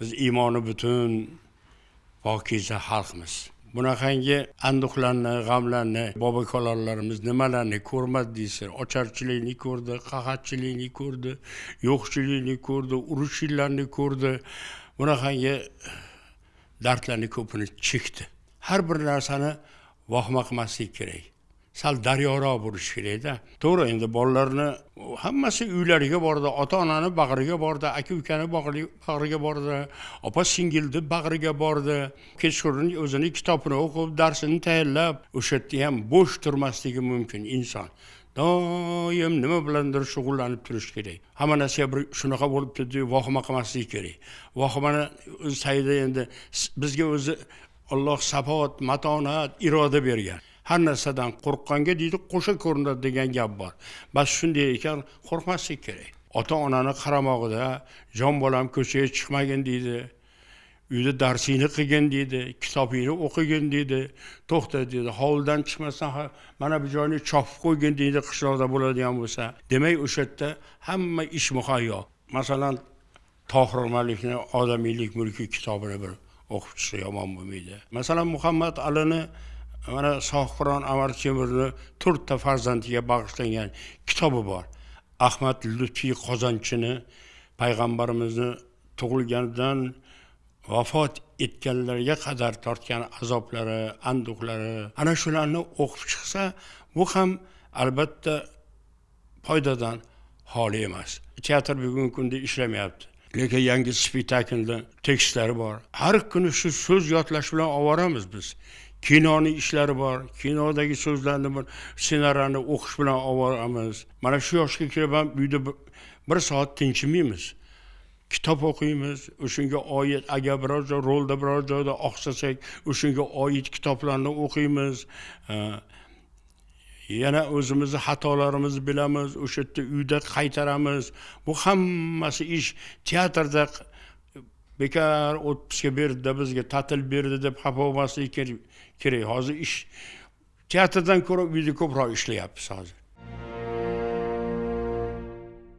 biz iymoni butun pokiza xalqmiz. Bunaqangi anduhlarni g'amlarni bobokalonlarimiz nimalarni ko'rmadi deysiz ocharchilikni ko'rdi qahatchilikni ko'rdi yo'qchilikni ko'rdi urushinglarni ko'rdi. Bunaqangi dardlarni ko'pini chekdi. Har bir narsani vahma qilmaslik kerak. Sal daryoroq bo'lishi kerakda. To'g'ri endi bolalarni hammasi uylariga bordi ota onani bag'riga bordi aka ukani bag'riga bordi opa singilni bag'riga bordi. Kechqurun o'zini kitobini o'qib darsini tayyorlab o'sha yerda ham bo'sh turmasligi mumkin inson. Doim nima bilandir shug'ullanib turish kerak. Hamma narsa bir shunaqa bo'libdi deb vohima qilmaslik kerak. Vahimani tagida endi bizga o'zi olloh sabot matonat iroda bergan. Har narsadan qo'rqqanga deydi qo'sha ko'rinadi degan gap bor. Bas shunday ekan qo'rqmaslik kerak. Ota onani qaramog'ida jon bolam ko'chaga chiqmagin deydi uyda darsingni qilgin deydi kitobingni o'qigin deydi. To'xta deydi hovlidan chiqmasdan mana bu joyni chopib qo'ygin deydi qishloqda bo'ladigan bo'lsa. Demak o'sha yerda hamma ish muhayyo. Masalan tohir malikni odamiylik mulki kitobini bir o'qib chiqsa yomon bo'lmaydi. Masalan muhammad alini mana sohibqiron amar temurni to'rtta farzandiga bag'ishlangan kitobi bor. Ahmad lutfiy qozonchini payg'ambarimizni tug'ilganidan vafot etganlarga qadar tortgan azoblari anduhlari ana shularni o'qib chiqsa bu ham albatta foydadan xoli emas. Teatr bugungi kunda ishlamayapti. Lekin yangi spektaklni tekstlari bor. Har kuni shu so'z yodlash bilan ovoramiz biz. Kinoni ishlari bor kinodagi so'zlarni bir ssenariyni o'qish bilan ovoramiz mana shu yoshga kelib ham uyda bir soat tinchimaymiz kitob o'qiymiz o'shanga oid agar biror joy rolda biror joyda oqsasak o'shanga oid kitoblarni o'qiymiz. Yana o'zimizni xatolarimizni bilamiz o'sha yerda uyda qaytaramiz. Bu hammasi ish teatrda bekor o'tmishga berdi bizga ta'til berdi deb xafa bo'lmaslik kerak. Hozir ish teatrdan ko'ra uyda ko'proq ishlayapmiz hozir.